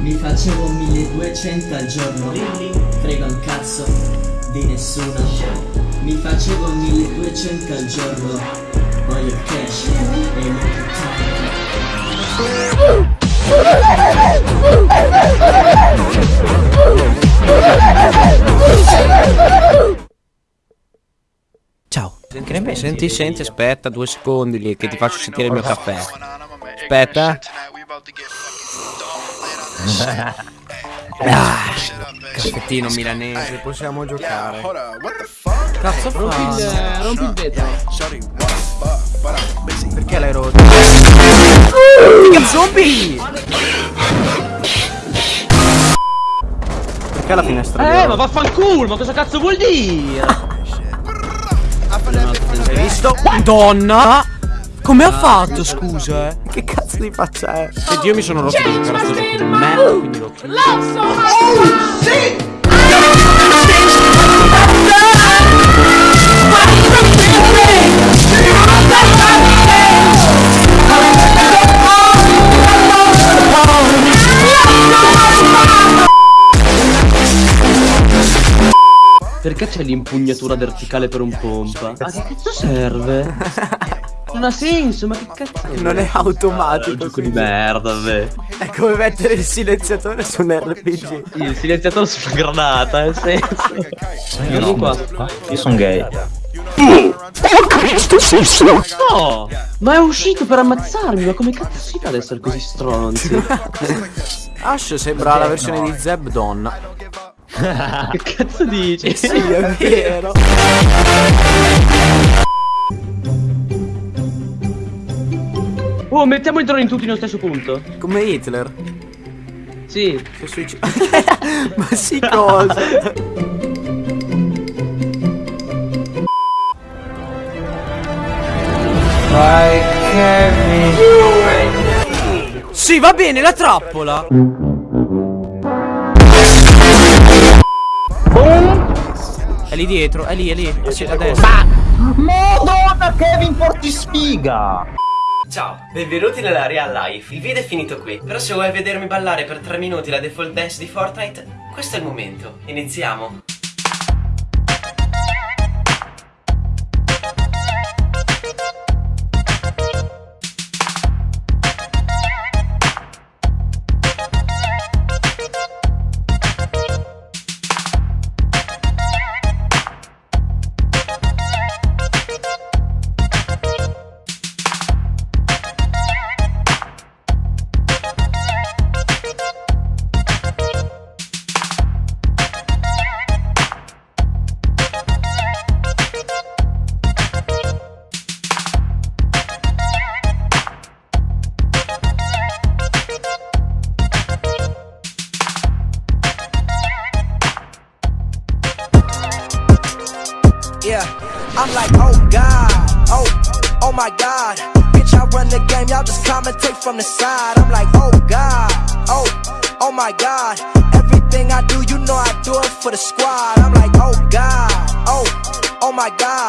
Mi facevo 1200 al giorno Frega un cazzo di nessuno Mi facevo 1200 al giorno Voglio cash e il Ciao. Che ne pensi? Senti, senti, aspetta due secondi lì che ti faccio sentire il mio caffè. Aspetta. Ah, caffettino milanese, possiamo giocare. Cazzo Rompi il, fa? rompi il vetro. Perché l'hai rotto? Mica zombie! Perché la finestra Eh, ma vaffanculo, ma cosa cazzo vuol dire? Hai visto? Donna! Come ha fatto, scusa? eh? Che cazzo di faccia è? Senti, io mi sono rotto a sto gioco di merda, quindi lo chiudo. Perché c'è l'impugnatura verticale per un pompa? Ma che cazzo serve? Non ha senso, ma che cazzo è? Non è automatico. un gioco di merda, beh. È come mettere il silenziatore su un RPG. Il silenziatore sulla granata, nel senso. Vieni qua. Io sono gay. No! Ma è uscito per ammazzarmi, ma come cazzo si fa ad essere così stronzi? Ash sembra la versione di Zeb donna. che cazzo dici? Sì, è vero. Oh, mettiamo i droni tutti nello stesso punto. Come Hitler. Sì. Ma sì cosa? Sì, va bene, la trappola. È lì dietro, è lì, è lì. Sì, a destra. Madonna Kevin porti sfiga! Ciao, benvenuti nella Real Life. Il video è finito qui. Però se vuoi vedermi ballare per 3 minuti la default dance di Fortnite, questo è il momento. Iniziamo. Yeah, I'm like, oh God, oh, oh my God. Bitch, I run the game, y'all just commentate from the side. I'm like, oh God, oh, oh my God. Everything I do, you know I do it for the squad. I'm like, oh God, oh, oh my God.